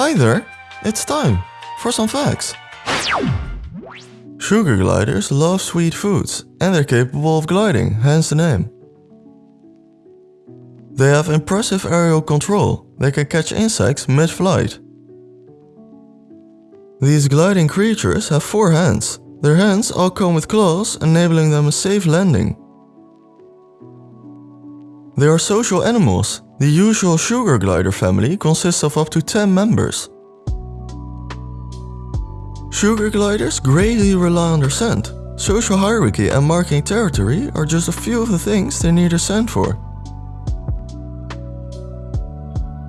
Hi there, it's time for some facts. Sugar gliders love sweet foods and they're capable of gliding, hence the name. They have impressive aerial control, they can catch insects mid-flight. These gliding creatures have four hands. Their hands all come with claws, enabling them a safe landing. They are social animals. The usual sugar glider family consists of up to 10 members. Sugar gliders greatly rely on their scent. Social hierarchy and marking territory are just a few of the things they need a scent for.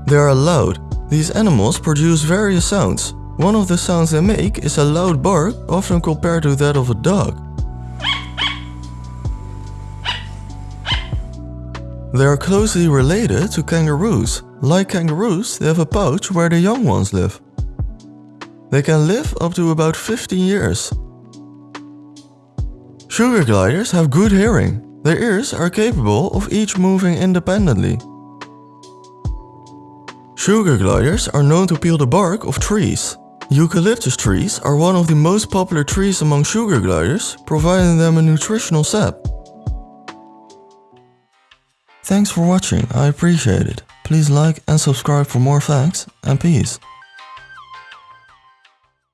They are loud. These animals produce various sounds. One of the sounds they make is a loud bark, often compared to that of a dog. They are closely related to kangaroos. Like kangaroos, they have a pouch where the young ones live. They can live up to about 15 years. Sugar gliders have good hearing. Their ears are capable of each moving independently. Sugar gliders are known to peel the bark of trees. Eucalyptus trees are one of the most popular trees among sugar gliders, providing them a nutritional sap. Thanks for watching, I appreciate it. Please like and subscribe for more facts, and peace.